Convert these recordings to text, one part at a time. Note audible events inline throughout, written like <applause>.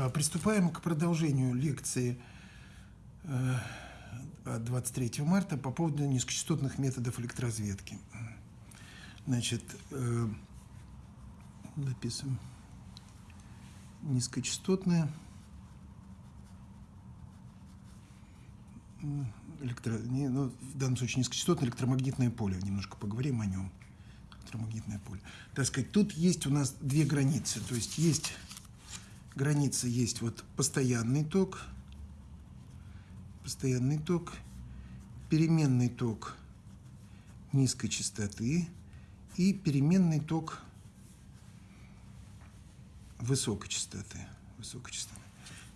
А, приступаем к продолжению лекции 23 э, марта по поводу низкочастотных методов электроразведки. Значит, записываем э, низкочастотные электро, ну, в данном случае низкочастотное электромагнитное поле. Немножко поговорим о нем. Электромагнитное поле. Так сказать, тут есть у нас две границы. То есть есть граница, есть вот постоянный ток, постоянный ток, переменный ток низкой частоты и переменный ток высокой частоты. Высокой частоты.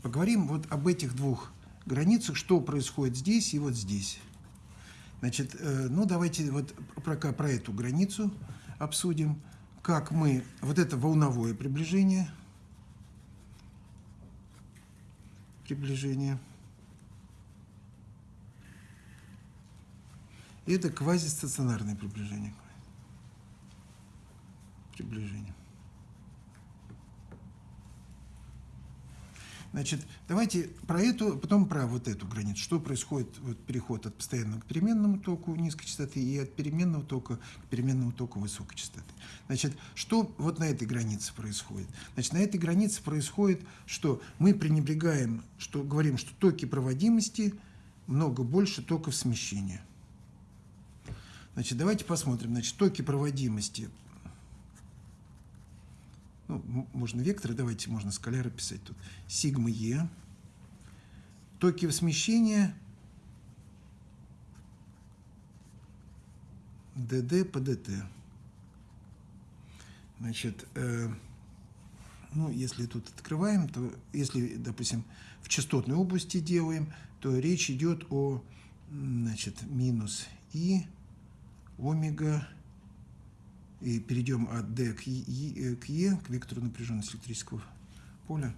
Поговорим вот об этих двух границах, что происходит здесь и вот здесь. Значит, э, ну давайте вот пока про эту границу обсудим, как мы, вот это волновое приближение, приближение, это квазистационарное приближение. Приближение. Значит, давайте про эту, потом про вот эту границу. Что происходит, вот переход от постоянного к переменному току низкой частоты и от переменного тока к переменному току высокой частоты. Значит, что вот на этой границе происходит? Значит, на этой границе происходит, что мы пренебрегаем, что говорим, что токи проводимости много больше токов смещения. Значит, давайте посмотрим. Значит, токи проводимости ну, можно векторы, давайте можно скаляры писать тут. Сигма Е. Токи смещения ДД по ДТ. Значит, э, ну, если тут открываем, то если, допустим, в частотной области делаем, то речь идет о, значит, минус И, омега, и перейдем от D к E, к, e, к вектору напряженности электрического поля,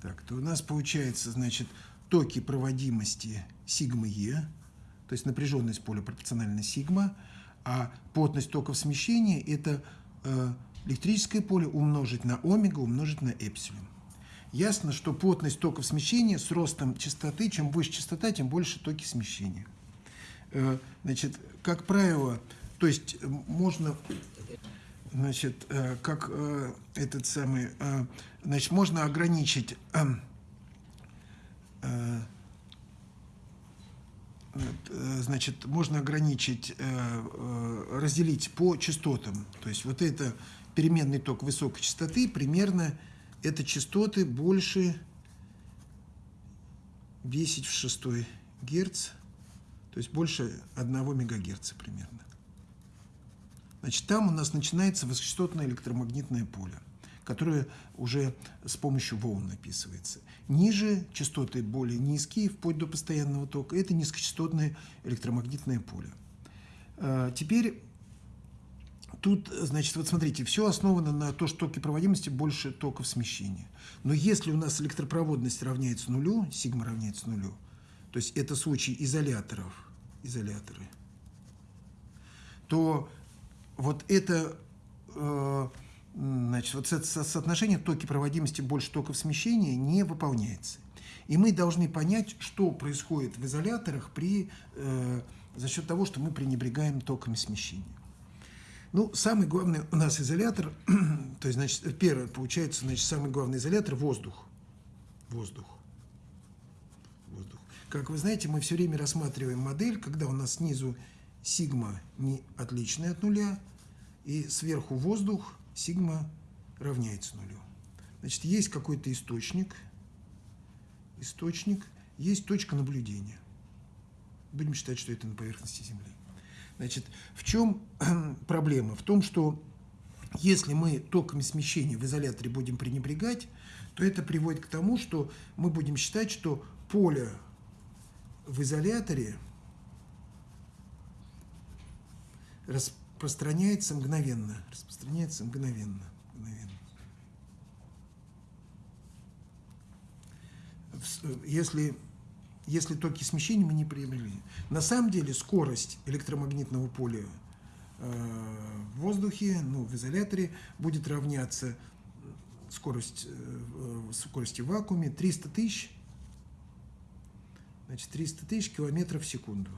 так, то у нас получается, значит, токи проводимости сигма Е, то есть напряженность поля пропорциональна сигма, а плотность токов смещения – это э, электрическое поле умножить на омега, умножить на эпсилон. Ясно, что плотность токов смещения с ростом частоты, чем выше частота, тем больше токи смещения. Э, значит, как правило, то есть можно значит, э, как э, этот самый, э, значит, можно ограничить, значит, можно ограничить, разделить по частотам. То есть вот это переменный ток высокой частоты, примерно это частоты больше 10 в 6 Герц, то есть больше 1 мегагерца примерно. Значит, там у нас начинается высокочастотное электромагнитное поле, которое уже с помощью волн описывается. Ниже частоты более низкие, вплоть до постоянного тока, это низкочастотное электромагнитное поле. А, теперь тут, значит, вот смотрите, все основано на то, что токи проводимости больше токов смещения. Но если у нас электропроводность равняется нулю, сигма равняется нулю, то есть это случай изоляторов, изоляторы, то вот это, э, значит, вот соотношение токи проводимости больше токов смещения не выполняется. И мы должны понять, что происходит в изоляторах при, э, за счет того, что мы пренебрегаем токами смещения. Ну, самый главный у нас изолятор, <clears throat> то есть, значит, первое, получается, значит, самый главный изолятор – воздух. Воздух. Воздух. Как вы знаете, мы все время рассматриваем модель, когда у нас снизу сигма не отличная от нуля, и сверху воздух, сигма равняется нулю. Значит, есть какой-то источник, источник, есть точка наблюдения. Будем считать, что это на поверхности Земли. Значит, в чем <clears throat> проблема? В том, что если мы токами смещения в изоляторе будем пренебрегать, то это приводит к тому, что мы будем считать, что поле в изоляторе распространяется мгновенно. Распространяется мгновенно. мгновенно. Если, если токи смещения мы не приобрели. На самом деле скорость электромагнитного поля э, в воздухе, ну, в изоляторе, будет равняться скорость, э, скорости в вакууме 300 тысяч, значит, 300 тысяч километров в секунду.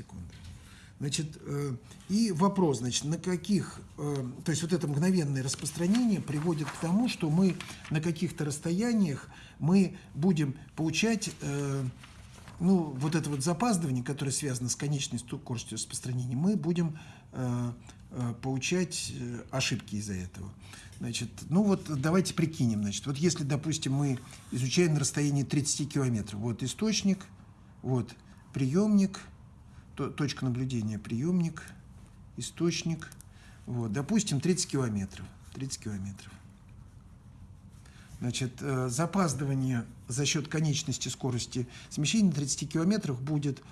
Секунду. Значит, э, и вопрос, значит, на каких, э, то есть вот это мгновенное распространение приводит к тому, что мы на каких-то расстояниях мы будем получать, э, ну, вот это вот запаздывание, которое связано с конечной скоростью распространения, мы будем получать ошибки из-за этого. Значит, ну вот давайте прикинем, значит, вот если, допустим, мы изучаем на расстоянии 30 километров, вот источник, вот приемник – точка наблюдения приемник, источник. Вот, допустим, 30 километров. 30 километров. Значит, э, запаздывание за счет конечности скорости смещения на 30 километрах будет,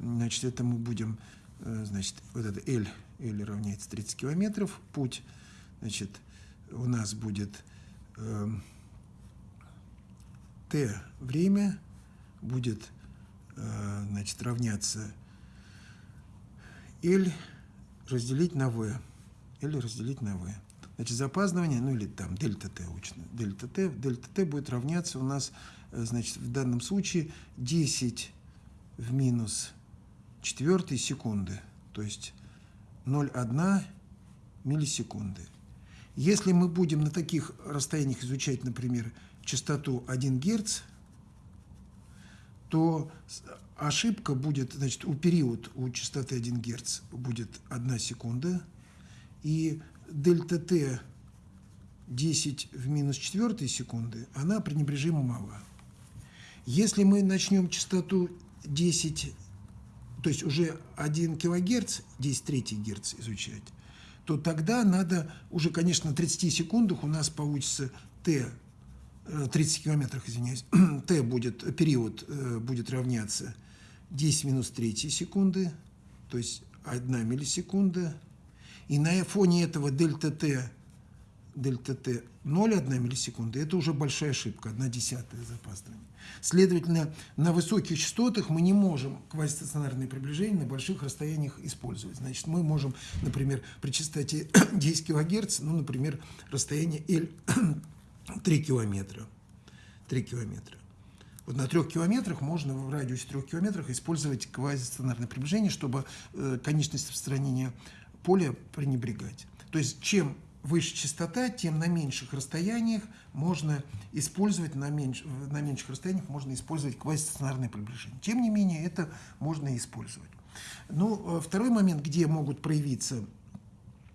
значит, это мы будем, э, значит, вот это L, L равняется 30 километров, путь, значит, у нас будет э, T время будет, э, значит, равняться L разделить на V. L разделить на V. Значит, запаздывание, ну или там дельта t учно, дельта t, дельта t будет равняться у нас, э, значит, в данном случае 10 в минус 4 секунды, то есть 0,1 миллисекунды. Если мы будем на таких расстояниях изучать, например, частоту 1 Гц, то ошибка будет, значит, у период у частоты 1 Гц будет 1 секунда, и дельта Т 10 в минус 4 секунды, она пренебрежимо мала. Если мы начнем частоту 10, то есть уже 1 килогерц, 10 третий герц изучать, то тогда надо уже, конечно, на 30 секундах у нас получится Т 30 километрах, извиняюсь, <clears throat> Т будет, период э, будет равняться 10 минус 3 секунды, то есть 1 миллисекунда. И на фоне этого дельта Т, дельта Т 0,1 миллисекунды, это уже большая ошибка, 1 десятая запаздывание. Следовательно, на высоких частотах мы не можем квазистационарные приближения на больших расстояниях использовать. Значит, мы можем, например, при частоте <coughs> 10 кГц, ну, например, расстояние L <coughs> 3 километра. 3 километра. Вот на трех километрах можно в радиусе трех километрах использовать квазистационарное приближение, чтобы э, конечность распространения поля пренебрегать. То есть чем выше частота, тем на меньших расстояниях можно использовать, на, меньш, на меньших расстояниях можно использовать квазистационарное приближение. Тем не менее, это можно использовать. Ну, э, второй момент, где могут проявиться,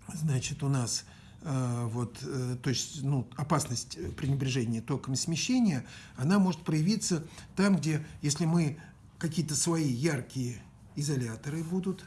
значит, у нас вот, э, то есть ну, опасность пренебрежения током смещения, она может проявиться там, где, если мы какие-то свои яркие изоляторы будут,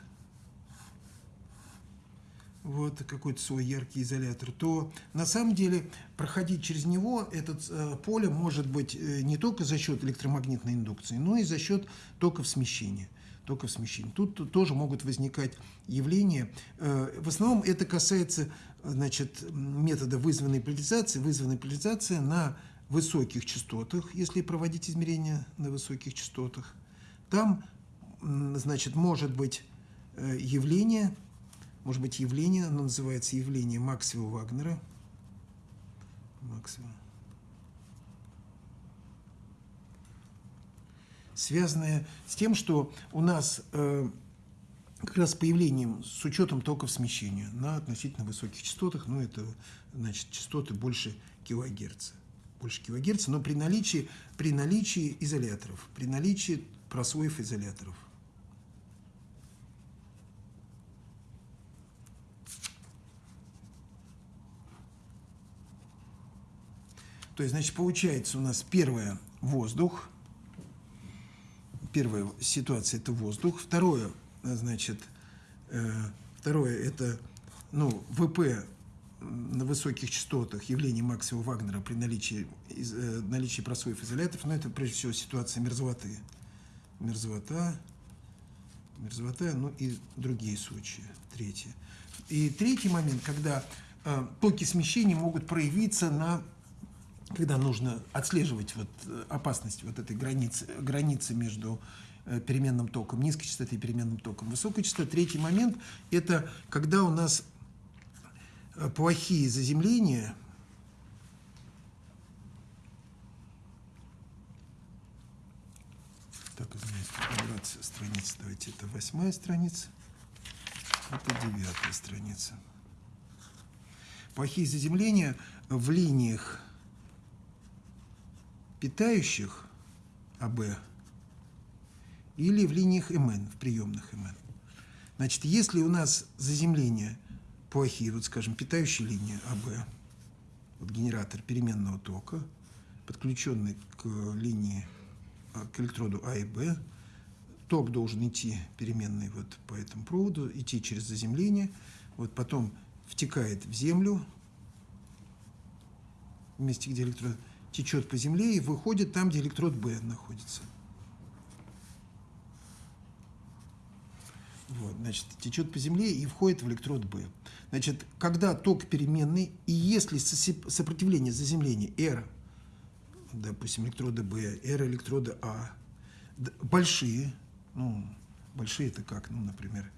вот какой-то свой яркий изолятор, то на самом деле проходить через него это э, поле может быть э, не только за счет электромагнитной индукции, но и за счет токов смещения токов смещения. Тут тоже могут возникать явления. В основном это касается значит, метода вызванной поляризации. Вызванная поляризация на высоких частотах, если проводить измерения на высоких частотах. Там, значит, может быть э, явление, может быть явление, оно называется явление Максвелла-Вагнера. Максвелл. связанное с тем, что у нас э, как раз с появлением, с учетом токов смещения на относительно высоких частотах, ну это значит частоты больше килогерца, больше килогерца, но при наличии, при наличии изоляторов, при наличии прослоев изоляторов. То есть, значит, получается у нас первое – воздух – первая ситуация – это воздух. Второе, значит, э, второе – это ну, ВП на высоких частотах явление Максима Вагнера при наличии, из, э, наличии просоев изоляторов, но это прежде всего ситуация мерзлоты. Мерзлота, мерзлота, ну и другие случаи. Третье. И третий момент, когда э, токи смещения могут проявиться на когда нужно отслеживать вот э, опасность вот этой границы, границы между переменным током, низкой частоты переменным током. Высокая частота. Третий момент – это когда у нас э, плохие заземления, так, извиняюсь, нумерация страниц, давайте, это восьмая страница, это девятая страница. Плохие заземления в линиях питающих АБ или в линиях МН, в приемных МН. Значит, если у нас заземления плохие, вот скажем, питающие линии АБ, вот генератор переменного тока, подключенный к линии, а, к электроду А и Б, ток должен идти переменный вот по этому проводу, идти через заземление, вот потом втекает в землю, в месте, где электрод течет по земле и выходит там, где электрод Б находится. Вот, значит, течет по земле и входит в электрод Б. Значит, когда ток переменный, и если сопротивление заземления R, допустим, электрода Б, R электрода А, большие, ну, большие это как, ну, например,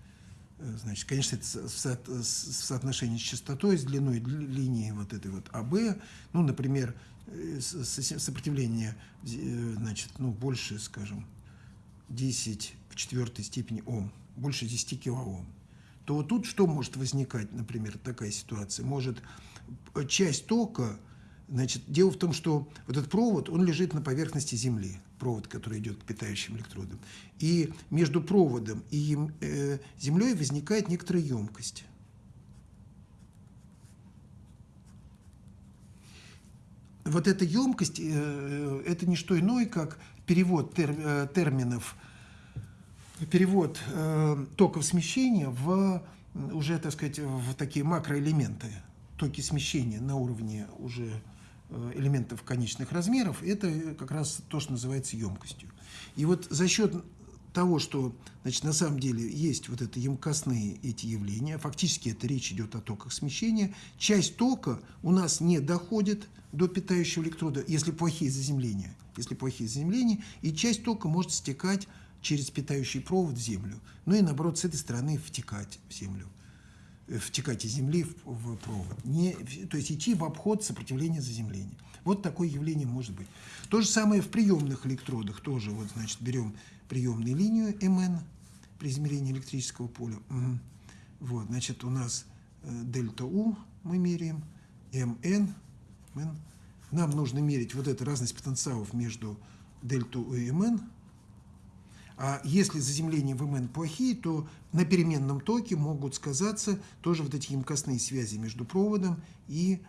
э, значит, конечно, это в, в соотношении с частотой, с длиной линии вот этой вот АБ, ну, например, э, сопротивление, э, значит, ну, больше, скажем, 10 в четвертой степени Ом, больше 10 килоом, то вот тут что может возникать, например, такая ситуация? Может часть тока, значит, дело в том, что вот этот провод, он лежит на поверхности Земли, провод, который идет к питающим электродам. И между проводом и э, Землей возникает некоторая емкость. Вот эта емкость, э, э это не что иное, как перевод тер, э, терминов перевод э, токов смещения в уже, так сказать, в такие макроэлементы. Токи смещения на уровне уже э, элементов конечных размеров, это как раз то, что называется емкостью. И вот за счет того, что значит, на самом деле есть вот это емкостные эти явления, фактически это речь идет о токах смещения, часть тока у нас не доходит до питающего электрода, если плохие заземления, если плохие заземления, и часть тока может стекать через питающий провод в землю, ну и наоборот с этой стороны втекать в землю, э, втекать из земли в, в провод, не, то есть идти в обход сопротивления заземления. Вот такое явление может быть. То же самое в приемных электродах тоже, вот значит берем приемную линию МН при измерении электрического поля. Вот, значит у нас э, дельта У мы меряем, МН, МН. Нам нужно мерить вот эту разность потенциалов между дельта У и МН, если заземления в МН плохие, то на переменном токе могут сказаться тоже вот эти емкостные связи между проводом и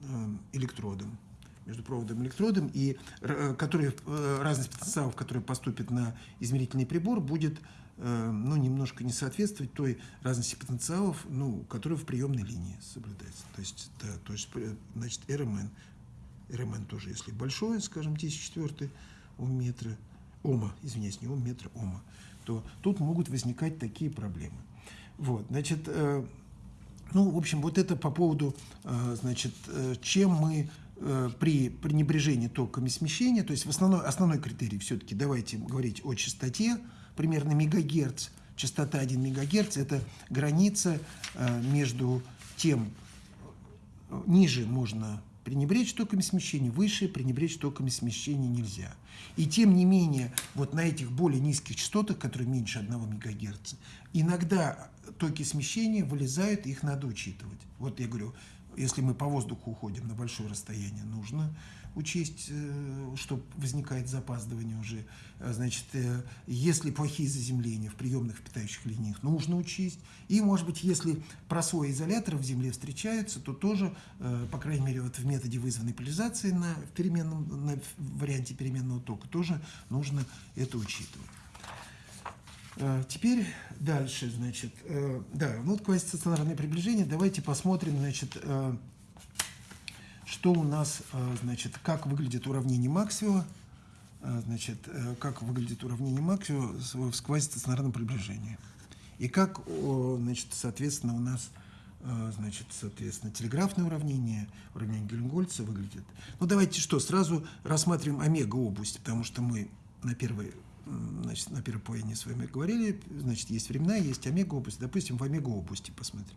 э, электродом. Между проводом и электродом, и э, которые, э, разность потенциалов, которая поступит на измерительный прибор, будет ну, немножко не соответствовать той разности потенциалов, ну, которая в приемной линии соблюдается. То есть, да, то есть значит, РМН, РМН тоже, если большое, скажем, 10 четвертый у метра, ома, извиняюсь, не ом, метр ома, то тут могут возникать такие проблемы. Вот, значит, э, ну, в общем, вот это по поводу, э, значит, э, чем мы э, при пренебрежении токами смещения, то есть в основной, основной критерий все-таки давайте говорить о частоте, примерно мегагерц, частота 1 мегагерц, это граница э, между тем, э, ниже можно пренебречь токами смещения, выше пренебречь токами смещения нельзя. И тем не менее, вот на этих более низких частотах, которые меньше 1 МГц, иногда токи смещения вылезают, их надо учитывать. Вот я говорю, если мы по воздуху уходим на большое расстояние, нужно учесть, э, что возникает запаздывание уже. А, значит, э, если плохие заземления в приемных питающих линиях, нужно учесть. И, может быть, если просои изолятора в земле встречаются, то тоже, э, по крайней мере, вот в методе вызванной поляризации на, переменном, на варианте переменного тока тоже нужно это учитывать. Теперь дальше, значит, да, ну вот квазистационарное приближение. Давайте посмотрим, значит, что у нас, э, значит, как выглядит уравнение Максвелла, э, значит, э, как выглядит уравнение Максвелла в сквозистационарном приближении. И как, значит, соответственно, у нас, значит, соответственно, телеграфное уравнение, уравнение Гельмгольца выглядит. Ну, давайте что, сразу рассматриваем омега-область, потому что мы на первой значит, на первом половине с вами говорили, значит, есть временная, есть омега-область. Допустим, в омега-области посмотрим.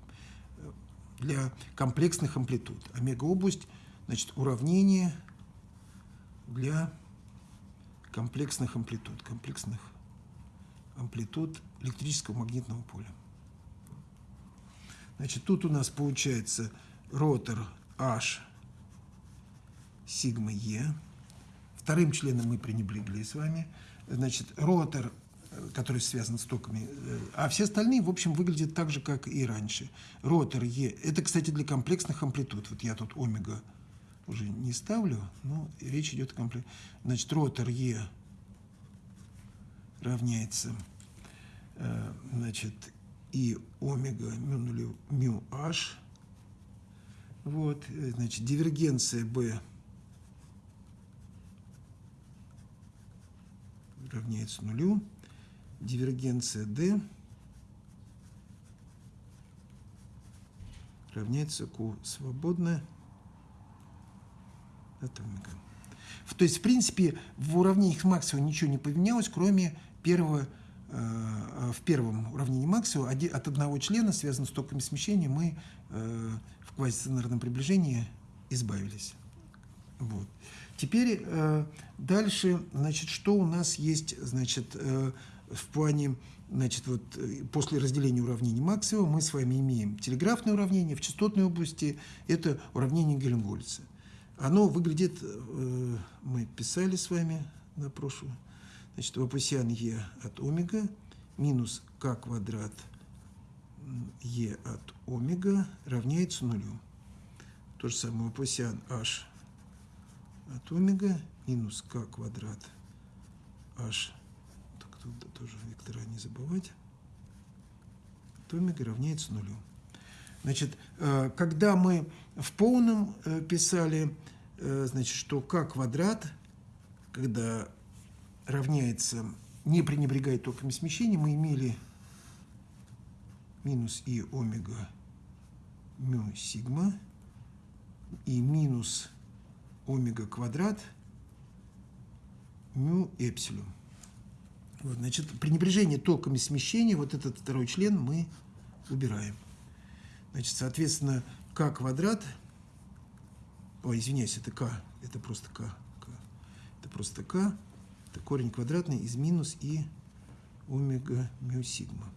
Для комплексных амплитуд. Омега-область, значит, уравнение для комплексных амплитуд, комплексных амплитуд электрического магнитного поля. Значит, тут у нас получается ротор H сигма Е. Вторым членом мы пренебрегли с вами. Значит, ротор, который связан с токами, а все остальные, в общем, выглядят так же, как и раньше. Ротор Е, это, кстати, для комплексных амплитуд. Вот я тут омега уже не ставлю, но речь идет о комплексе. Значит, ротор Е равняется, э, значит, и омега мю, нулев, мю h. Вот, э, значит, дивергенция B равняется нулю. Дивергенция D равняется Q свободная от омега. То есть, в принципе, в уравнениях Максвелла ничего не поменялось, кроме первого, э, в первом уравнении Максвелла от одного члена, связанного с токами смещения, мы э, в квазисценарном приближении избавились. Вот. Теперь э, дальше, значит, что у нас есть, значит, э, в плане, значит, вот после разделения уравнений Максвелла мы с вами имеем телеграфное уравнение в частотной области, это уравнение Гельмгольца. Оно выглядит, э, мы писали с вами на прошлую, значит, Лапусян Е от омега минус К квадрат Е от омега равняется нулю. То же самое Лапусян H от омега минус К квадрат H, так тут тоже вектора не забывать, от омега равняется нулю. Значит, э, когда мы в полном э, писали, значит, что k квадрат, когда равняется, не пренебрегая токами смещения, мы имели минус и омега мю сигма и минус омега квадрат мю эпсилон. Вот, значит, пренебрежение токами смещения, вот этот второй член мы убираем. Значит, соответственно, k квадрат, ой, извиняюсь, это k, это просто k, k это просто k, это корень квадратный из минус и омега мю сигма.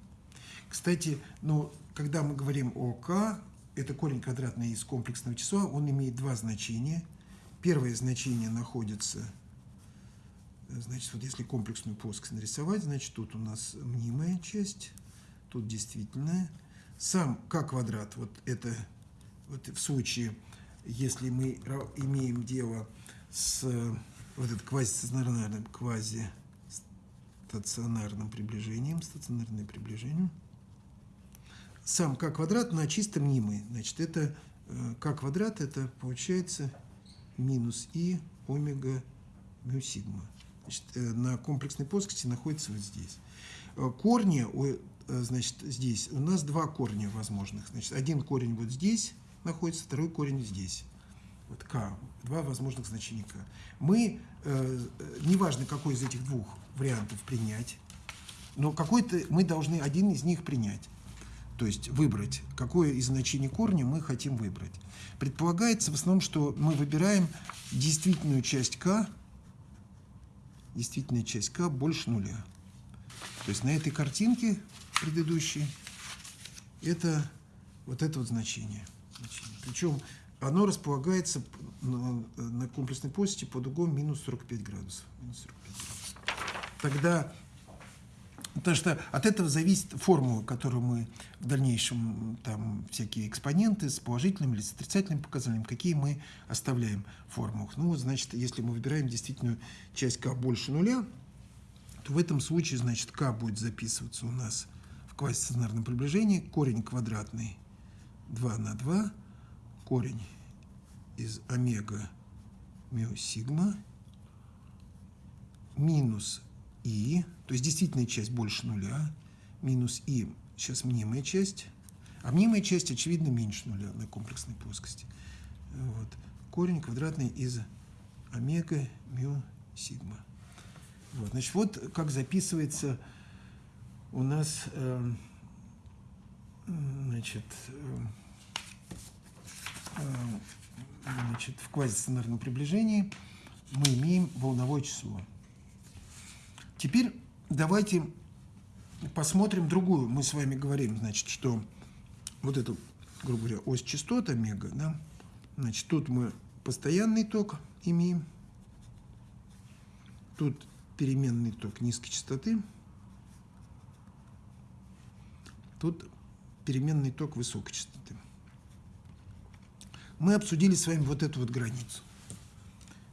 Кстати, ну, когда мы говорим о k, это корень квадратный из комплексного числа, он имеет два значения. Первое значение находится, значит, вот если комплексную плоскость нарисовать, значит, тут у нас мнимая часть, тут действительная, сам k квадрат, вот это вот в случае, если мы имеем дело с вот это квазистационарным, квазистационарным приближением, стационарное приближение, сам k квадрат на чисто мнимый. Значит, это э, квадрат, это получается минус и омега мю сигма. Значит, э, на комплексной плоскости находится вот здесь. Э, корни значит, здесь у нас два корня возможных. Значит, один корень вот здесь находится, второй корень здесь. Вот k, два возможных значения k. Мы, э, неважно, какой из этих двух вариантов принять, но какой-то мы должны один из них принять. То есть выбрать, какое из значений корня мы хотим выбрать. Предполагается в основном, что мы выбираем действительную часть k, действительная часть k больше нуля. То есть на этой картинке предыдущей это вот это вот значение. Значение. Причем оно располагается на, комплексной плоскости под углом минус 45 градусов. Минус 45 градусов. Тогда, потому что от этого зависит формула, которую мы в дальнейшем, там всякие экспоненты с положительным или с отрицательным показанием, какие мы оставляем в формулах. Ну, значит, если мы выбираем действительно часть k больше нуля, то в этом случае, значит, k будет записываться у нас в квазистационарном приближении. Корень квадратный 2 на 2, корень из омега мю сигма минус и, то есть действительная часть больше нуля, минус и, сейчас мнимая часть, а мнимая часть, очевидно, меньше нуля на комплексной плоскости. Вот. Корень квадратный из омега мю сигма. Вот, значит, вот как записывается у нас э, значит, э, э, значит, в квазистандартном приближении мы имеем волновое число. Теперь давайте посмотрим другую. Мы с вами говорим, значит, что вот эту, грубо говоря, ось частот омега, да, значит, тут мы постоянный ток имеем, тут переменный ток низкой частоты, тут переменный ток высокой частоты. Мы обсудили с вами вот эту вот границу,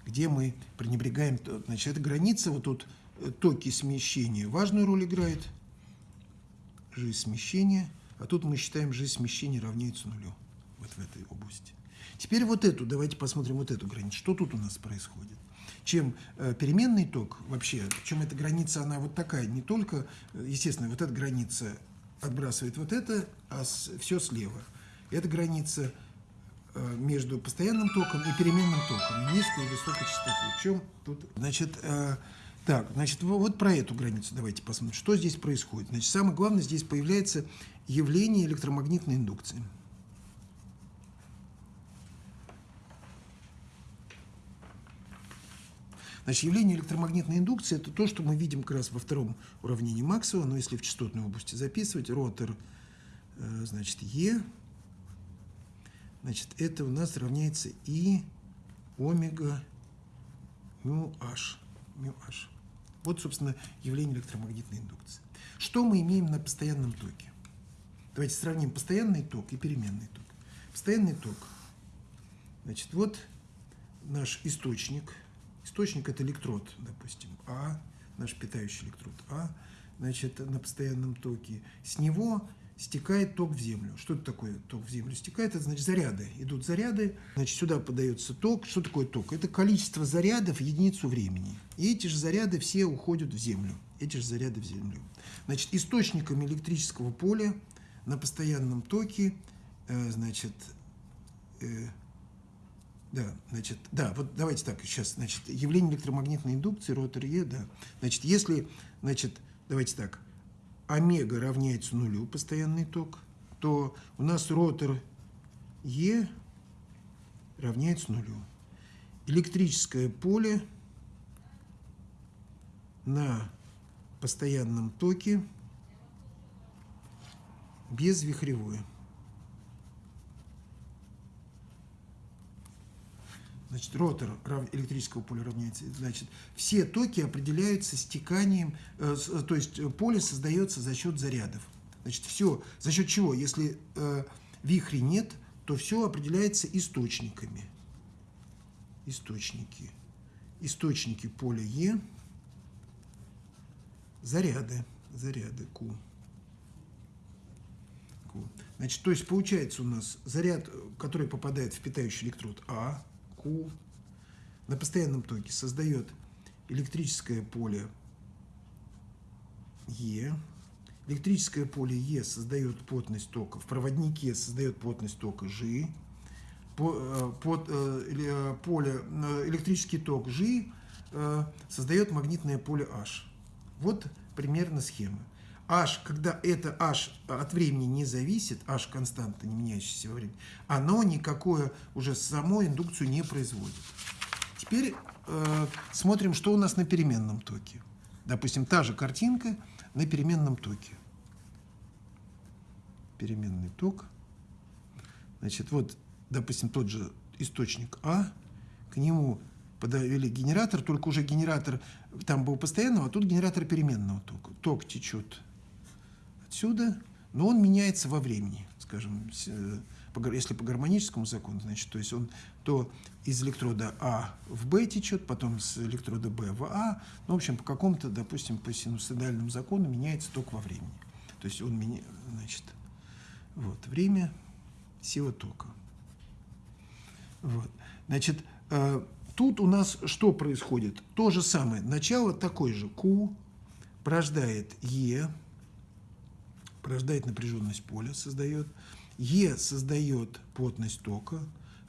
где мы пренебрегаем, значит, эта граница, вот тут э, токи смещения важную роль играет, жизнь смещения, а тут мы считаем, жизнь смещения равняется нулю, вот в этой области. Теперь вот эту, давайте посмотрим вот эту границу, что тут у нас происходит чем э, переменный ток вообще, чем эта граница, она вот такая, не только, э, естественно, вот эта граница отбрасывает вот это, а все слева. Эта граница э, между постоянным током и переменным током, низкой и высокой частоты. В чем тут? Значит, э, так, значит, вот про эту границу давайте посмотрим. Что здесь происходит? Значит, самое главное, здесь появляется явление электромагнитной индукции. Значит, явление электромагнитной индукции – это то, что мы видим как раз во втором уравнении Максвелла, но если в частотной области записывать, ротор, э, значит, Е, значит, это у нас равняется И омега мю H. Мю H. Вот, собственно, явление электромагнитной индукции. Что мы имеем на постоянном токе? Давайте сравним постоянный ток и переменный ток. Постоянный ток. Значит, вот наш источник – Источник – это электрод, допустим, А, наш питающий электрод А, значит, на постоянном токе. С него стекает ток в землю. Что это такое ток в землю стекает? Это значит заряды. Идут заряды, значит, сюда подается ток. Что такое ток? Это количество зарядов в единицу времени. И эти же заряды все уходят в землю. Эти же заряды в землю. Значит, источником электрического поля на постоянном токе, э, значит, э, да, значит, да, вот давайте так, сейчас, значит, явление электромагнитной индукции, ротор Е, да. Значит, если, значит, давайте так, омега равняется нулю, постоянный ток, то у нас ротор Е равняется нулю. Электрическое поле на постоянном токе безвихревое. Значит, ротор электрического поля равняется. Значит, все токи определяются стеканием, э, э, то есть поле создается за счет зарядов. Значит, все, за счет чего? Если э, вихри нет, то все определяется источниками. Источники. Источники поля Е. Заряды. Заряды Q. Q. Значит, то есть получается у нас заряд, который попадает в питающий электрод А, Q на постоянном токе создает электрическое поле Е. Электрическое поле Е создает плотность тока. В проводнике создает плотность тока G. Э, под, э, э, поле, электрический ток G создает магнитное поле H. Вот примерно схема. H, когда это H от времени не зависит, H константа, не меняющаяся во времени, оно никакое уже саму индукцию не производит. Теперь э, смотрим, что у нас на переменном токе. Допустим, та же картинка на переменном токе. Переменный ток. Значит, вот, допустим, тот же источник А, к нему подавили генератор, только уже генератор там был постоянного, а тут генератор переменного тока. Ток течет отсюда, но он меняется во времени, скажем, э, если по гармоническому закону, значит, то есть он то из электрода А в Б течет, потом с электрода Б в А, ну, в общем, по какому-то, допустим, по синусоидальному закону меняется ток во времени. То есть он меняет, значит, вот, время, сила тока. Вот, значит, э, тут у нас что происходит? То же самое, начало такое же, Q порождает Е, порождает напряженность поля, создает. Е создает плотность тока.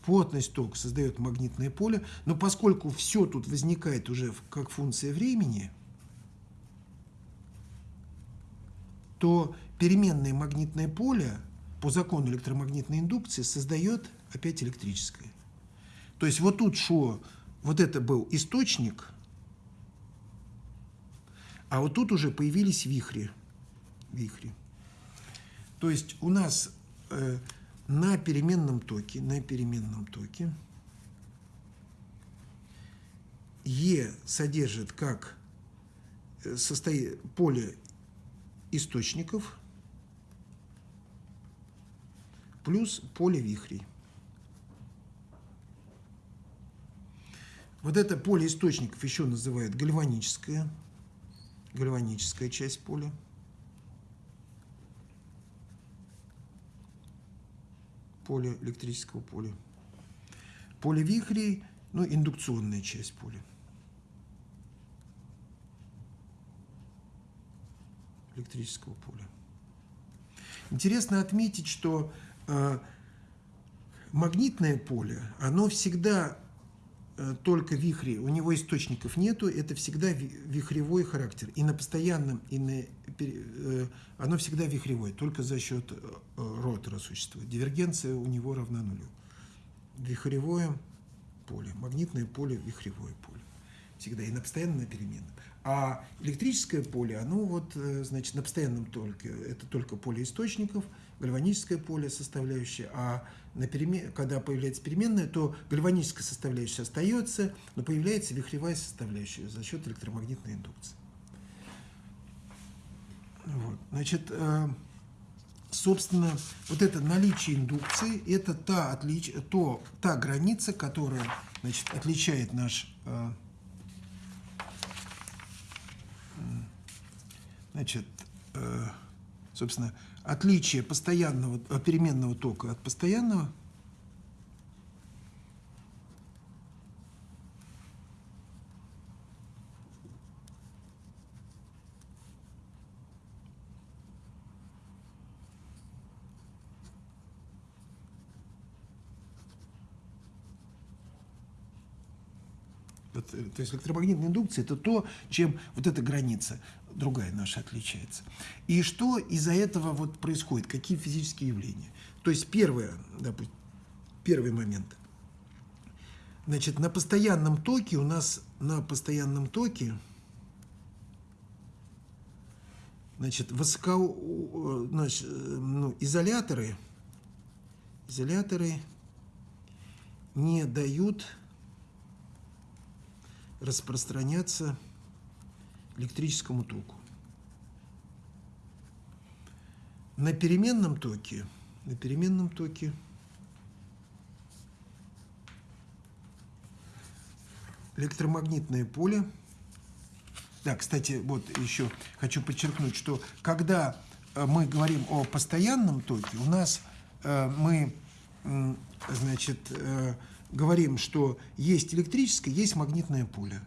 Плотность тока создает магнитное поле. Но поскольку все тут возникает уже как функция времени, то переменное магнитное поле по закону электромагнитной индукции создает опять электрическое. То есть вот тут шло, вот это был источник, а вот тут уже появились вихри. вихри. То есть у нас э, на переменном токе, на переменном токе Е содержит как э, состоит поле источников плюс поле вихрей. Вот это поле источников еще называют гальваническое, гальваническая часть поля. Поле электрического поля. Поле вихрей, ну, индукционная часть поля. Электрического поля. Интересно отметить, что э, магнитное поле, оно всегда только вихри, у него источников нету, это всегда вихревой характер. И на постоянном, и на, э, оно всегда вихревое, только за счет э, ротора существует. Дивергенция у него равна нулю. Вихревое поле, магнитное поле, вихревое поле. Всегда, и на постоянном, и на переменном. А электрическое поле, оно вот, значит, на постоянном только, это только поле источников, гальваническое поле составляющая, а на перемен... когда появляется переменная, то гальваническая составляющая остается, но появляется вихревая составляющая за счет электромагнитной индукции. Вот. Значит, э, собственно, вот это наличие индукции, это та, отлич... то, та граница, которая значит, отличает наш э, значит, э, собственно, отличие постоянного, э, переменного тока от постоянного? Э, то есть электромагнитная индукция – это то, чем вот эта граница другая наша отличается. И что из-за этого вот происходит? Какие физические явления? То есть первое, допустим, первый момент. Значит, на постоянном токе у нас на постоянном токе значит, высоко, значит, ну, изоляторы, изоляторы не дают распространяться электрическому току. На переменном токе, на переменном токе электромагнитное поле. Да, кстати, вот еще хочу подчеркнуть, что когда э, мы говорим о постоянном токе, у нас э, мы, значит, э, говорим, что есть электрическое, есть магнитное поле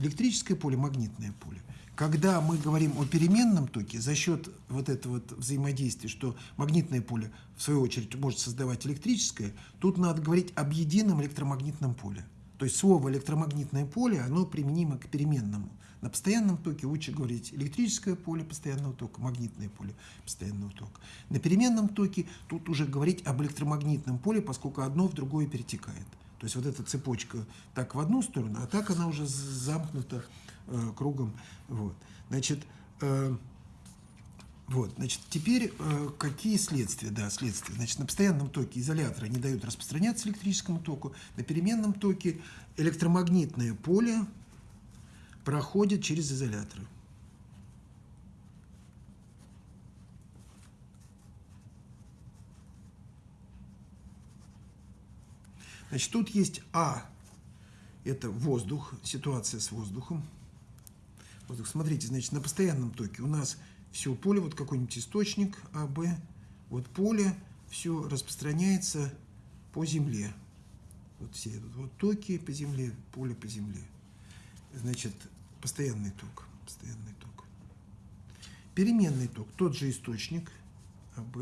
электрическое поле, магнитное поле. Когда мы говорим о переменном токе, за счет вот этого вот взаимодействия, что магнитное поле, в свою очередь, может создавать электрическое, тут надо говорить об едином электромагнитном поле. То есть слово электромагнитное поле, оно применимо к переменному. На постоянном токе лучше говорить электрическое поле постоянного тока, магнитное поле постоянного тока. На переменном токе тут уже говорить об электромагнитном поле, поскольку одно в другое перетекает. То есть вот эта цепочка так в одну сторону, а так она уже замкнута э, кругом. Вот. Значит, э, вот, значит, теперь э, какие следствия? Да, следствия. Значит, на постоянном токе изоляторы не дают распространяться электрическому току, на переменном токе электромагнитное поле проходит через изоляторы. Значит, тут есть А, это воздух, ситуация с воздухом. Воздух. Смотрите, значит, на постоянном токе у нас все поле, вот какой-нибудь источник АБ, вот поле, все распространяется по земле. Вот все вот токи по земле, поле по земле. Значит, постоянный ток, постоянный ток. Переменный ток, тот же источник АБ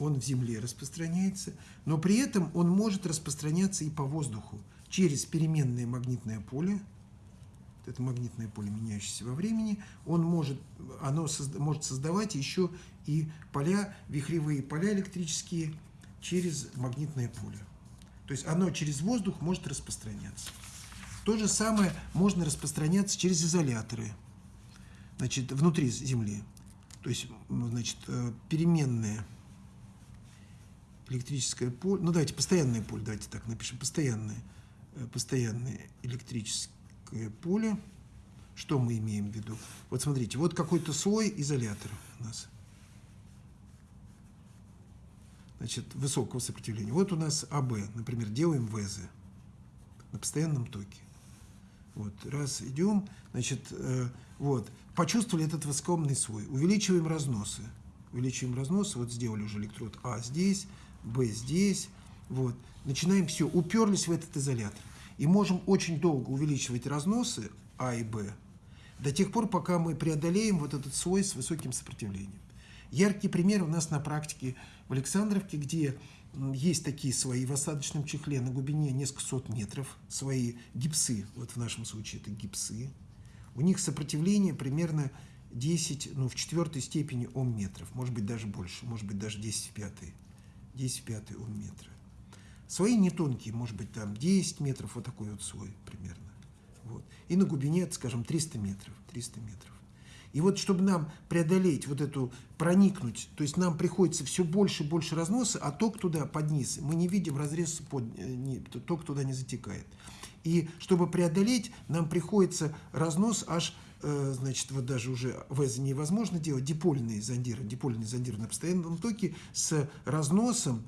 он в земле распространяется, но при этом он может распространяться и по воздуху через переменное магнитное поле, это магнитное поле, меняющееся во времени, он может, оно созда, может создавать еще и поля, вихревые поля электрические через магнитное поле. То есть оно через воздух может распространяться. То же самое можно распространяться через изоляторы, значит, внутри Земли. То есть, значит, э, переменное электрическое поле, ну давайте постоянное поле, давайте так напишем, постоянное, э, постоянное электрическое поле. Что мы имеем в виду? Вот смотрите, вот какой-то слой изолятора у нас. Значит, высокого сопротивления. Вот у нас АБ, например, делаем ВЗ на постоянном токе. Вот, раз, идем, значит, э, вот, почувствовали этот воскомный слой, увеличиваем разносы, увеличиваем разносы, вот сделали уже электрод А здесь, Б здесь, вот, начинаем все, уперлись в этот изолятор, и можем очень долго увеличивать разносы А и Б, до тех пор, пока мы преодолеем вот этот слой с высоким сопротивлением. Яркий пример у нас на практике в Александровке, где есть такие свои в осадочном чехле на глубине несколько сот метров, свои гипсы, вот в нашем случае это гипсы. У них сопротивление примерно 10, ну, в четвертой степени ом метров, может быть, даже больше, может быть, даже 10 в пятой, 10 в пятой ом метра. Свои не тонкие, может быть, там 10 метров, вот такой вот слой примерно. Вот. И на глубине, скажем, 300 метров, 300 метров. И вот чтобы нам преодолеть вот эту, проникнуть, то есть нам приходится все больше и больше разноса, а ток туда под низ, мы не видим разрез, под, э, не, ток туда не затекает. И чтобы преодолеть, нам приходится разнос аж, э, значит, вот даже уже ВЭЗ невозможно делать, дипольные зондиры, дипольные зондиры на постоянном токе с разносом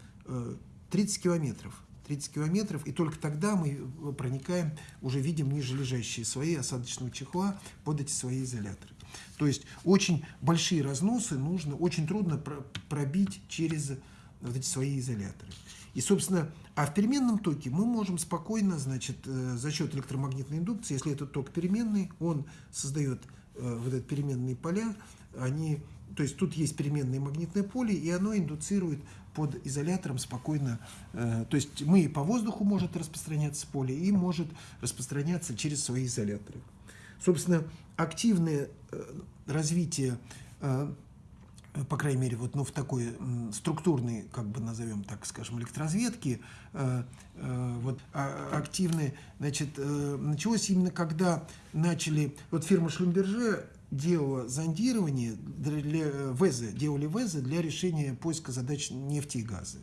30 э, километров. 30 километров, и только тогда мы проникаем, уже видим ниже лежащие слои осадочного чехла под эти свои изоляторы. То есть очень большие разносы нужно, очень трудно пробить через вот эти свои изоляторы. И, собственно, а в переменном токе мы можем спокойно, значит, э, за счет электромагнитной индукции, если этот ток переменный, он создает э, вот эти переменные поля, они, то есть тут есть переменное магнитное поле, и оно индуцирует под изолятором спокойно, э, то есть мы по воздуху может распространяться поле и может распространяться через свои изоляторы. Собственно, активное э, развитие, э, по крайней мере, вот, ну, в такой структурной, как бы назовем так, скажем, электроразведки, э, вот, а, активное, значит, началось именно когда начали, вот фирма Шлюмберже делала зондирование для ВЭЗа, делали ВЭЗа для решения поиска задач нефти и газа.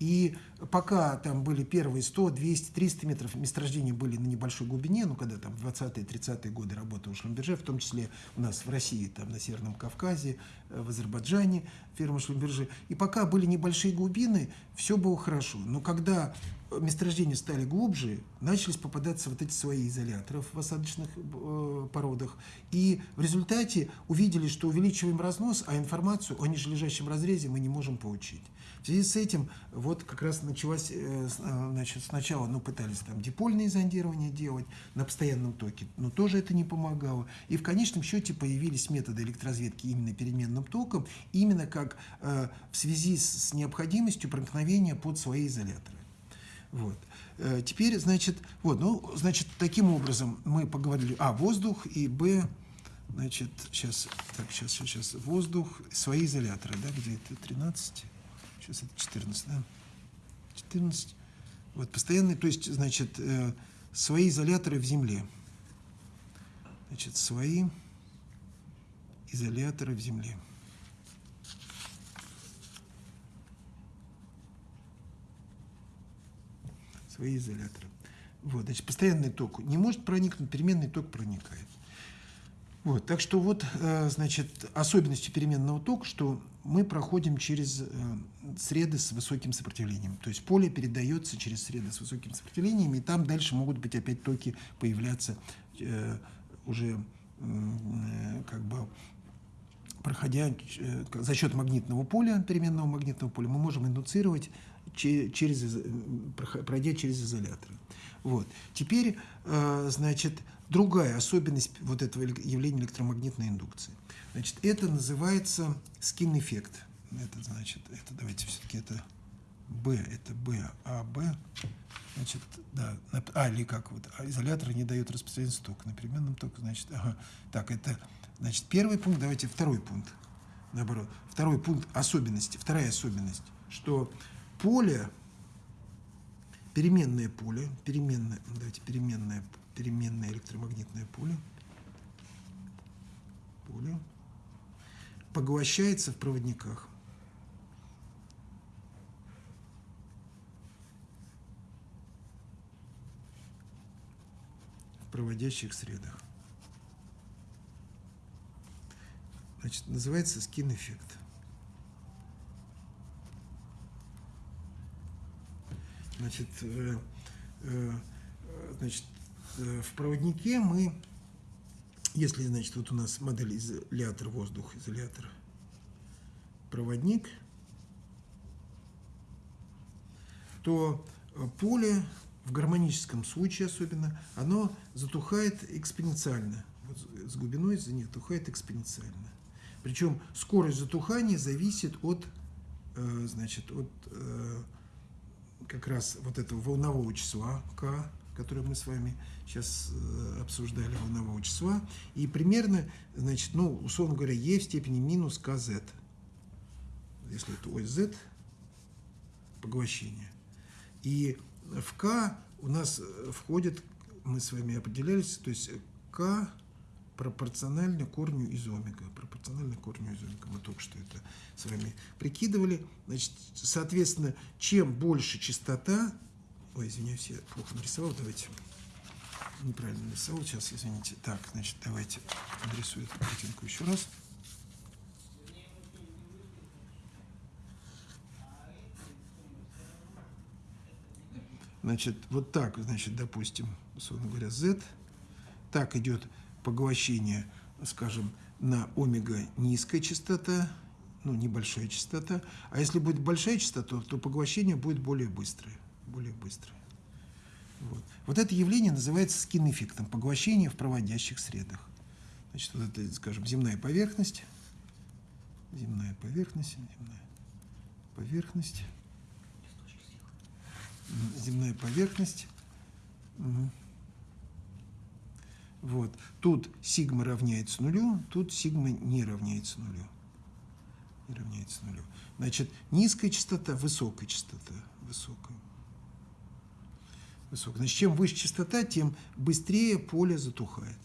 И пока там были первые 100, 200, 300 метров, месторождения были на небольшой глубине, ну, когда там в 20-е, 30-е годы работал Шлюмберже, в том числе у нас в России, там на Северном Кавказе, э, в Азербайджане фирма Шлюмберже. И пока были небольшие глубины, все было хорошо. Но когда месторождения стали глубже, начались попадаться вот эти свои изоляторы в осадочных э, породах. И в результате увидели, что увеличиваем разнос, а информацию о нижележащем разрезе мы не можем получить. В связи с этим вот как раз началось, э, э, значит, сначала ну, пытались там дипольные зондирования делать на постоянном токе, но тоже это не помогало. И в конечном счете появились методы электроразведки именно переменным током, именно как э, в связи с необходимостью проникновения под свои изоляторы. Вот. Э, теперь, значит, вот, ну, значит, таким образом мы поговорили, а, воздух и, б, значит, сейчас, так, сейчас, сейчас, воздух, свои изоляторы, да, где это 13, сейчас это 14, да, 14, вот, постоянные, то есть, значит, э, свои изоляторы в земле, значит, свои изоляторы в земле. Свои изоляторы. Вот, значит, постоянный ток не может проникнуть, переменный ток проникает. Вот, так что вот, э, значит, особенностью переменного тока, что мы проходим через э, среды с высоким сопротивлением. То есть поле передается через среды с высоким сопротивлением, и там дальше могут быть опять токи появляться э, уже как бы проходя за счет магнитного поля, переменного магнитного поля, мы можем индуцировать через, пройдя через изоляторы. Вот. Теперь, э, значит, другая особенность вот этого явления электромагнитной индукции. Значит, это называется скин-эффект. Это значит, это давайте все-таки это B это B, А, Б, значит, да, а, или как вот, а изолятор не дает распространение тока, на переменном токе, значит, ага, так, это, значит, первый пункт, давайте второй пункт, наоборот, второй пункт особенности, вторая особенность, что поле, переменное поле, переменное, давайте, переменное, переменное электромагнитное поле, поле, поглощается в проводниках. проводящих средах. Значит, называется скин-эффект. Значит, э, э, значит, э, в проводнике мы, если, значит, вот у нас модель изолятор, воздух, изолятор, проводник, то поле в гармоническом случае особенно, оно затухает экспоненциально. Вот с глубиной затухает экспоненциально. Причем скорость затухания зависит от, значит, от как раз вот этого волнового числа k, которое мы с вами сейчас э, обсуждали, волнового числа, и примерно, значит, ну, условно говоря, e в степени минус kz, если это ось z, поглощение. И в К у нас э, входит, мы с вами определялись, то есть К пропорционально корню из омега. Пропорционально корню из омега. Мы только что это с вами прикидывали. Значит, соответственно, чем больше частота... Ой, извиняюсь, я плохо нарисовал. Давайте неправильно нарисовал. Сейчас, извините. Так, значит, давайте нарисую эту картинку еще раз. Значит, вот так, значит, допустим, условно говоря, Z. Так идет поглощение, скажем, на омега низкая частота, ну, небольшая частота. А если будет большая частота, то поглощение будет более быстрое. Более быстрое. Вот. вот это явление называется скин-эффектом, поглощение в проводящих средах. Значит, вот это, скажем, земная поверхность. Земная поверхность, земная поверхность земная поверхность. Угу. Вот. Тут сигма равняется нулю, тут сигма не равняется нулю. Не равняется нулю. Значит, низкая частота, высокая частота. Высокая. Высокая. Значит, чем выше частота, тем быстрее поле затухает.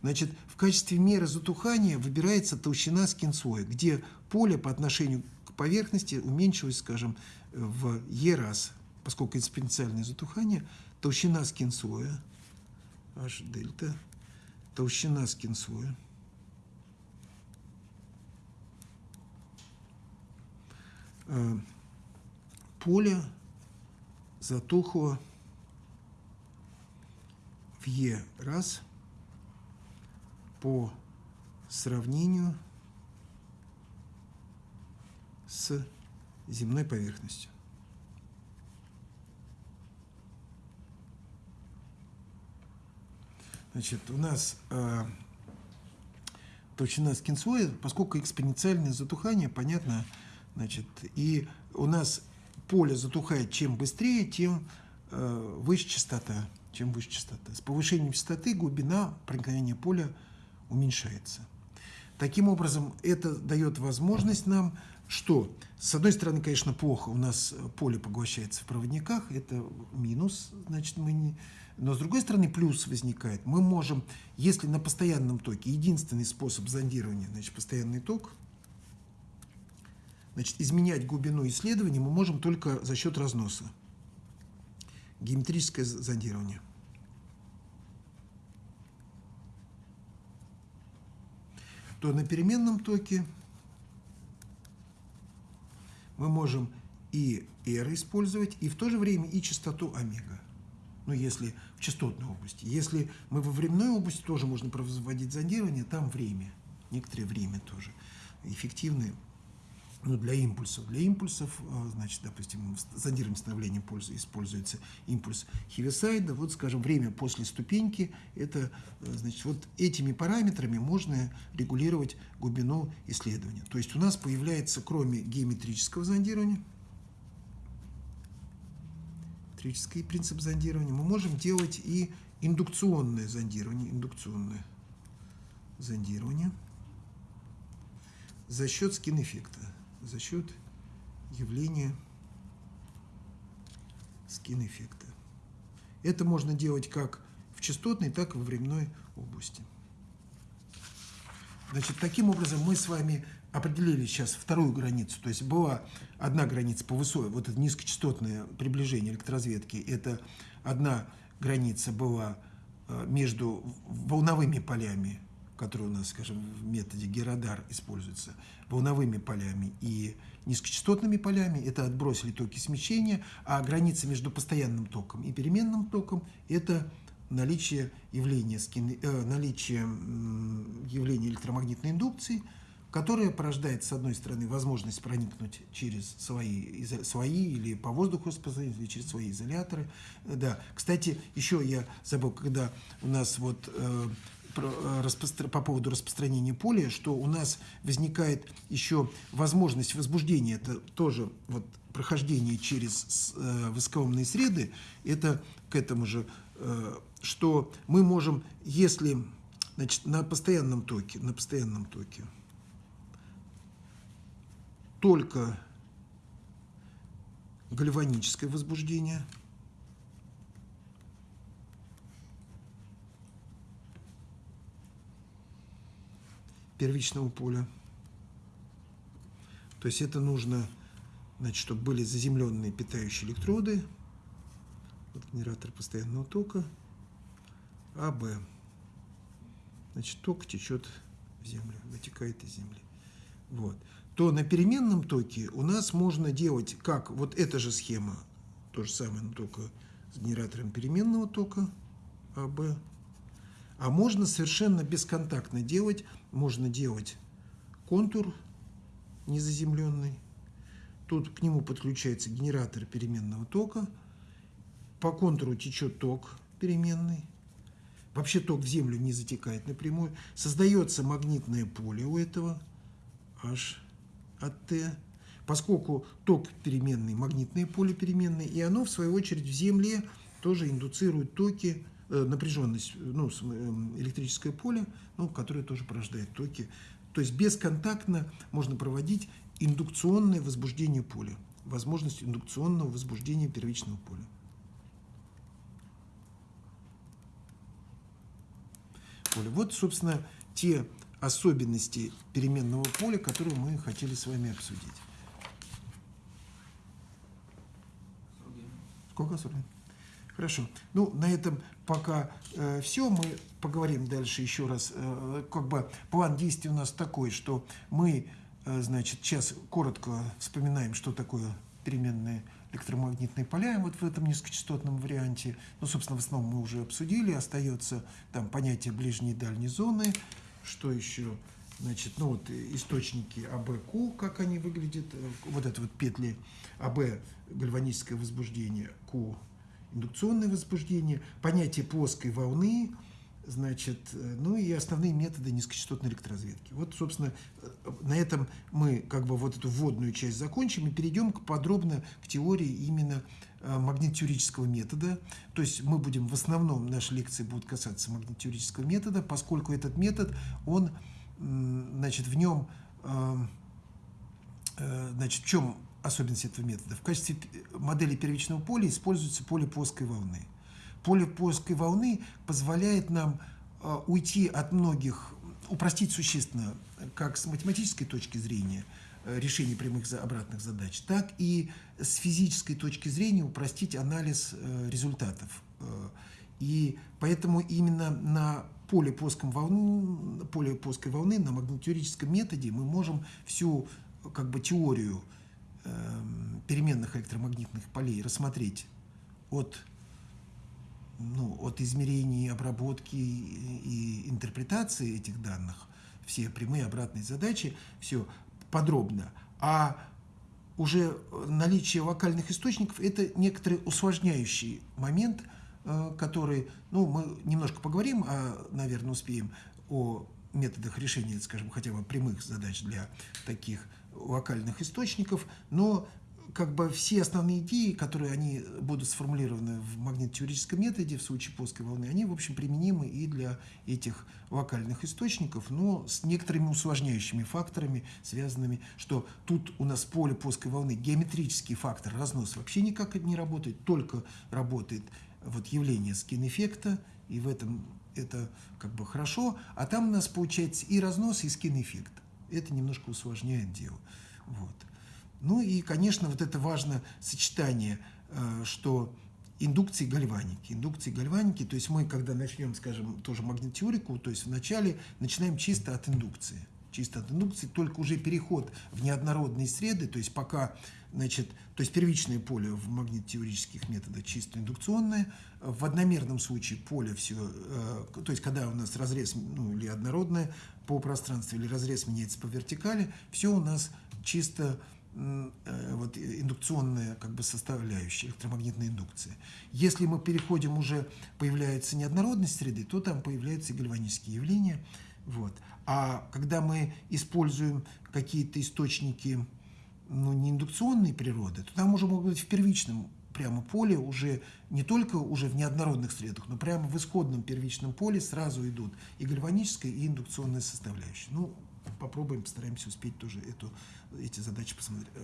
Значит, в качестве меры затухания выбирается толщина скинсоя, где поле по отношению к поверхности уменьшилось, скажем, в Е раз поскольку экспоненциальное затухание, толщина скинслоя, h дельта, толщина скинслоя, э, поле затухло в Е раз по сравнению с земной поверхностью. Значит, у нас э, толщина скинслоя, поскольку экспоненциальное затухание, понятно, значит, и у нас поле затухает чем быстрее, тем э, выше частота, чем выше частота. С повышением частоты глубина проникновения поля уменьшается. Таким образом, это дает возможность нам, что, с одной стороны, конечно, плохо, у нас поле поглощается в проводниках, это минус, значит, мы не но с другой стороны плюс возникает. Мы можем, если на постоянном токе единственный способ зондирования, значит постоянный ток, значит изменять глубину исследования мы можем только за счет разноса. Геометрическое зондирование. То на переменном токе мы можем и R использовать, и в то же время и частоту омега ну, если в частотной области. Если мы во временной области, тоже можно производить зондирование, там время, некоторое время тоже эффективное ну, для импульсов. Для импульсов, а, значит, допустим, в зондировании становления пользы используется импульс Хивисайда. Вот, скажем, время после ступеньки, это, э, значит, вот этими параметрами можно регулировать глубину исследования. То есть у нас появляется, кроме геометрического зондирования, электрический принцип зондирования, мы можем делать и индукционное зондирование, индукционное зондирование за счет скин-эффекта, за счет явления скин-эффекта. Это можно делать как в частотной, так и во временной области. Значит, таким образом мы с вами определили сейчас вторую границу. То есть была одна граница по высокой, вот это низкочастотное приближение электроразведки, это одна граница была э, между волновыми полями, которые у нас, скажем, в методе Герадар используются, волновыми полями и низкочастотными полями, это отбросили токи смещения, а граница между постоянным током и переменным током – это наличие явления, э, наличие явления электромагнитной индукции, которая порождает, с одной стороны, возможность проникнуть через свои, свои или по воздуху или через свои изоляторы. Да. Кстати, еще я забыл, когда у нас вот э, Э, по поводу распространения поля, что у нас возникает еще возможность возбуждения, это тоже вот прохождение через э, высокоомные среды, это к этому же, э, что мы можем, если значит, на постоянном токе, на постоянном токе только гальваническое возбуждение – первичного поля. То есть это нужно, значит, чтобы были заземленные питающие электроды. Вот генератор постоянного тока. АБ. Значит, ток течет в землю, вытекает из земли. Вот. То на переменном токе у нас можно делать, как вот эта же схема, то же самое, но только с генератором переменного тока АБ. А можно совершенно бесконтактно делать, можно делать контур незаземленный. Тут к нему подключается генератор переменного тока. По контуру течет ток переменный. Вообще ток в землю не затекает напрямую. Создается магнитное поле у этого H от T. Поскольку ток переменный, магнитное поле переменное, и оно, в свою очередь, в Земле тоже индуцирует токи Э, напряженность, ну, эм, электрическое поле, ну, которое тоже порождает токи. То есть бесконтактно можно проводить индукционное возбуждение поля, возможность индукционного возбуждения первичного поля. поля. Вот, собственно, те особенности переменного поля, которые мы хотели с вами обсудить. Сколько? 40? Хорошо. Ну, на этом пока э, все. Мы поговорим дальше еще раз. Э, как бы план действий у нас такой, что мы, э, значит, сейчас коротко вспоминаем, что такое переменные электромагнитные поля вот в этом низкочастотном варианте. Ну, собственно, в основном мы уже обсудили. Остается там понятие ближней и дальней зоны. Что еще? Значит, ну вот источники АБ-Q, как они выглядят. Э, вот это вот петли АБ, гальваническое возбуждение, Q индукционное возбуждение, понятие плоской волны, значит, э, ну и основные методы низкочастотной электроразведки. Вот, собственно, э, на этом мы как бы вот эту вводную часть закончим и перейдем к подробно к теории именно э, магнитотеорического метода. То есть мы будем в основном, наши лекции будут касаться магнитотеорического метода, поскольку этот метод, он, значит, в нем, значит, в чем особенность этого метода. В качестве модели первичного поля используется поле плоской волны. Поле плоской волны позволяет нам э, уйти от многих, упростить существенно, как с математической точки зрения, э, решения прямых обратных задач, так и с физической точки зрения упростить анализ э, результатов. И поэтому именно на поле, плоском волны, поле плоской волны, на магнитотеорическом методе мы можем всю как бы, теорию Эм, переменных электромагнитных полей рассмотреть от, ну, от измерений, обработки и интерпретации этих данных, все прямые обратные задачи, все подробно. А уже наличие локальных источников – это некоторый усложняющий момент, э, который, ну, мы немножко поговорим, а, наверное, успеем о методах решения, скажем, хотя бы прямых задач для таких локальных источников, но как бы все основные идеи, которые они будут сформулированы в магнитотеорическом методе в случае плоской волны, они, в общем, применимы и для этих локальных источников, но с некоторыми усложняющими факторами, связанными, что тут у нас поле плоской волны, геометрический фактор разнос вообще никак не работает, только работает вот явление скин-эффекта, и в этом это как бы хорошо, а там у нас получается и разнос, и скин-эффект. Это немножко усложняет дело. Вот. Ну и, конечно, вот это важно сочетание, э, что индукции гальваники. Индукции гальваники, то есть мы, когда начнем, скажем, тоже магнитеорику, то есть вначале начинаем чисто от индукции. Чисто от индукции, только уже переход в неоднородные среды, то есть пока, значит, то есть первичное поле в магнитотеорических методах чисто индукционное, в одномерном случае поле все, э, то есть когда у нас разрез, ну, или однородное по пространству, или разрез меняется по вертикали, все у нас чисто вот, индукционная как бы составляющая, электромагнитная индукция. Если мы переходим уже, появляется неоднородность среды, то там появляются гальванические явления. Вот. А когда мы используем какие-то источники ну, не индукционной природы, то там уже могут быть в первичном прямо поле уже не только уже в неоднородных средах, но прямо в исходном первичном поле сразу идут и гальваническая, и индукционная составляющая. Ну, попробуем, постараемся успеть тоже эту, эти задачи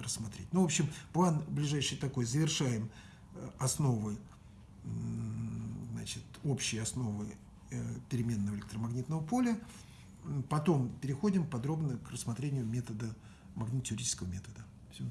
рассмотреть. Ну, в общем, план ближайший такой. Завершаем э, основы, значит, общие основы э, переменного электромагнитного поля. Потом переходим подробно к рассмотрению метода, магнитотеорического метода. Все,